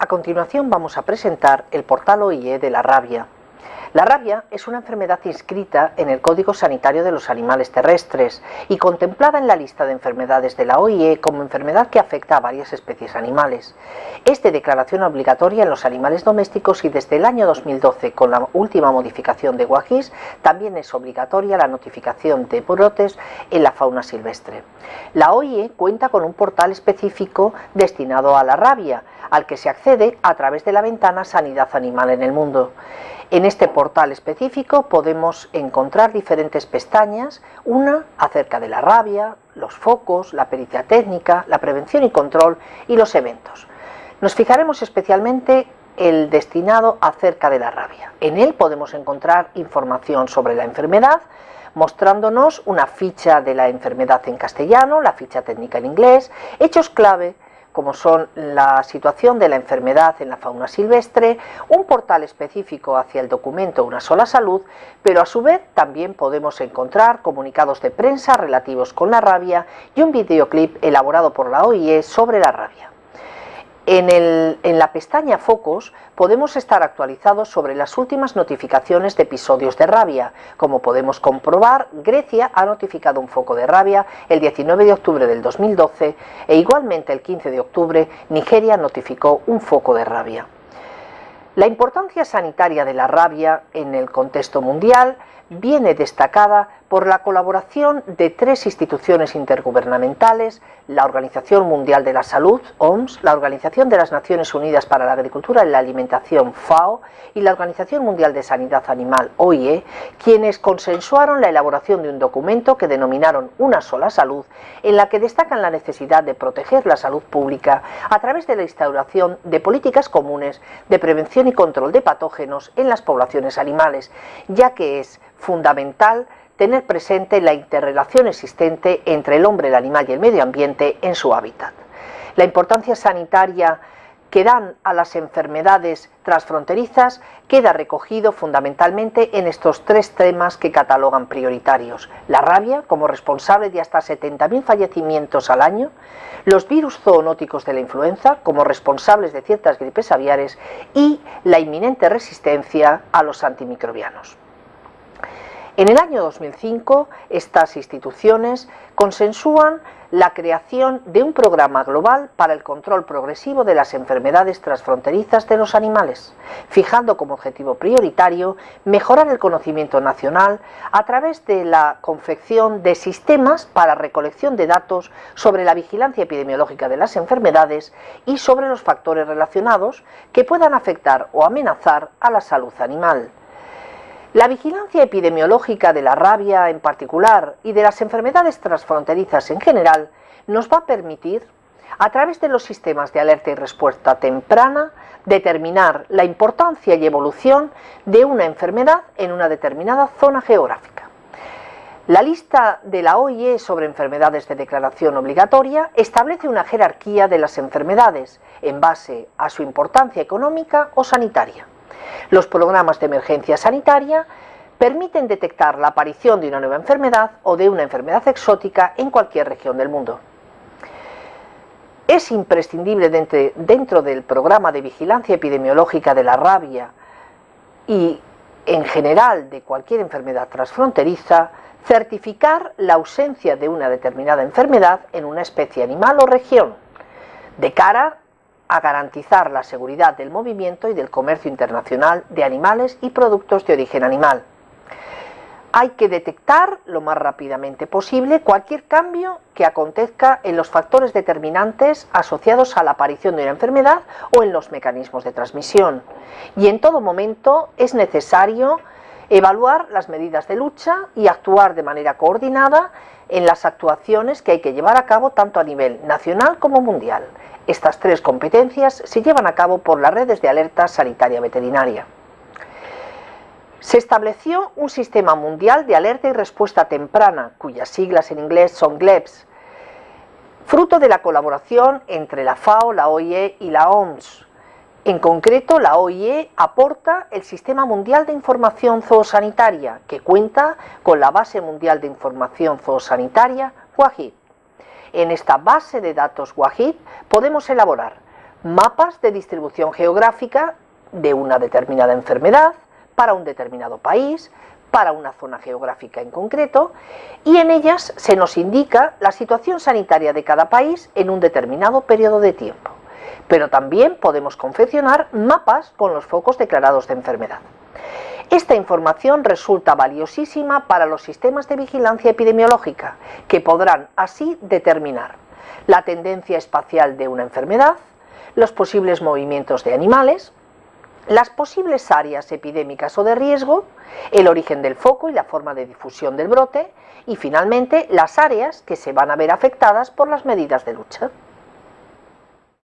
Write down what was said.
A continuación vamos a presentar el portal OIE de la rabia. La rabia es una enfermedad inscrita en el Código Sanitario de los Animales Terrestres y contemplada en la lista de enfermedades de la OIE como enfermedad que afecta a varias especies animales. Es de declaración obligatoria en los animales domésticos y desde el año 2012, con la última modificación de WAGIS, también es obligatoria la notificación de brotes en la fauna silvestre. La OIE cuenta con un portal específico destinado a la rabia, al que se accede a través de la ventana Sanidad Animal en el Mundo. En este portal específico podemos encontrar diferentes pestañas, una acerca de la rabia, los focos, la pericia técnica, la prevención y control y los eventos. Nos fijaremos especialmente el destinado acerca de la rabia. En él podemos encontrar información sobre la enfermedad, mostrándonos una ficha de la enfermedad en castellano, la ficha técnica en inglés, hechos clave como son la situación de la enfermedad en la fauna silvestre, un portal específico hacia el documento Una sola salud, pero a su vez también podemos encontrar comunicados de prensa relativos con la rabia y un videoclip elaborado por la OIE sobre la rabia. En, la pestaña Focos podemos estar actualizados sobre las últimas notificaciones de episodios de rabia. Como podemos comprobar, Grecia ha notificado un foco de rabia el 19 de octubre del 2012 e igualmente el 15 de octubre Nigeria notificó un foco de rabia. La importancia sanitaria de la rabia en el contexto mundial viene destacada por la colaboración de tres instituciones intergubernamentales, la Organización Mundial de la Salud, OMS, la Organización de las Naciones Unidas para la Agricultura y la Alimentación, FAO, y la Organización Mundial de Sanidad Animal, OIE, quienes consensuaron la elaboración de un documento que denominaron Una sola salud, en la que destacan la necesidad de proteger la salud pública a través de la instauración de políticas comunes de prevención y control de patógenos en las poblaciones animales, ya que es fundamental tener presente la interrelación existente entre el hombre, el animal y el medio ambiente en su hábitat. La importancia sanitaria que dan a las enfermedades transfronterizas queda recogido fundamentalmente en estos tres temas que catalogan prioritarios. La rabia, como responsable de hasta 70.000 fallecimientos al año, los virus zoonóticos de la influenza, como responsables de ciertas gripes aviares, y la inminente resistencia a los antimicrobianos. En el año 2005, estas instituciones consensúan la creación de un programa global para el control progresivo de las enfermedades transfronterizas de los animales, fijando como objetivo prioritario mejorar el conocimiento nacional a través de la confección de sistemas para recolección de datos sobre la vigilancia epidemiológica de las enfermedades y sobre los factores relacionados que puedan afectar o amenazar a la salud animal. La vigilancia epidemiológica de la rabia en particular y de las enfermedades transfronterizas en general nos va a permitir, a través de los sistemas de alerta y respuesta temprana, determinar la importancia y evolución de una enfermedad en una determinada zona geográfica. La lista de la OIE sobre enfermedades de declaración obligatoria establece una jerarquía de las enfermedades en base a su importancia económica o sanitaria. Los programas de emergencia sanitaria permiten detectar la aparición de una nueva enfermedad o de una enfermedad exótica en cualquier región del mundo. Es imprescindible dentro del programa de vigilancia epidemiológica de la rabia y en general de cualquier enfermedad transfronteriza, certificar la ausencia de una determinada enfermedad en una especie animal o región, de cara a garantizar la seguridad del movimiento y del comercio internacional de animales y productos de origen animal. Hay que detectar lo más rápidamente posible cualquier cambio que acontezca en los factores determinantes asociados a la aparición de una enfermedad o en los mecanismos de transmisión. Y en todo momento es necesario evaluar las medidas de lucha y actuar de manera coordinada en las actuaciones que hay que llevar a cabo tanto a nivel nacional como mundial. Estas tres competencias se llevan a cabo por las redes de alerta sanitaria veterinaria. Se estableció un sistema mundial de alerta y respuesta temprana, cuyas siglas en inglés son GLEPS, fruto de la colaboración entre la FAO, la OIE y la OMS. En concreto, la OIE aporta el Sistema Mundial de Información Zoosanitaria, que cuenta con la Base Mundial de Información Zoosanitaria, WAHID. En esta base de datos WAHID podemos elaborar mapas de distribución geográfica de una determinada enfermedad para un determinado país, para una zona geográfica en concreto, y en ellas se nos indica la situación sanitaria de cada país en un determinado periodo de tiempo. Pero también podemos confeccionar mapas con los focos declarados de enfermedad. Esta información resulta valiosísima para los sistemas de vigilancia epidemiológica, que podrán así determinar la tendencia espacial de una enfermedad, los posibles movimientos de animales, las posibles áreas epidémicas o de riesgo, el origen del foco y la forma de difusión del brote, y finalmente las áreas que se van a ver afectadas por las medidas de lucha.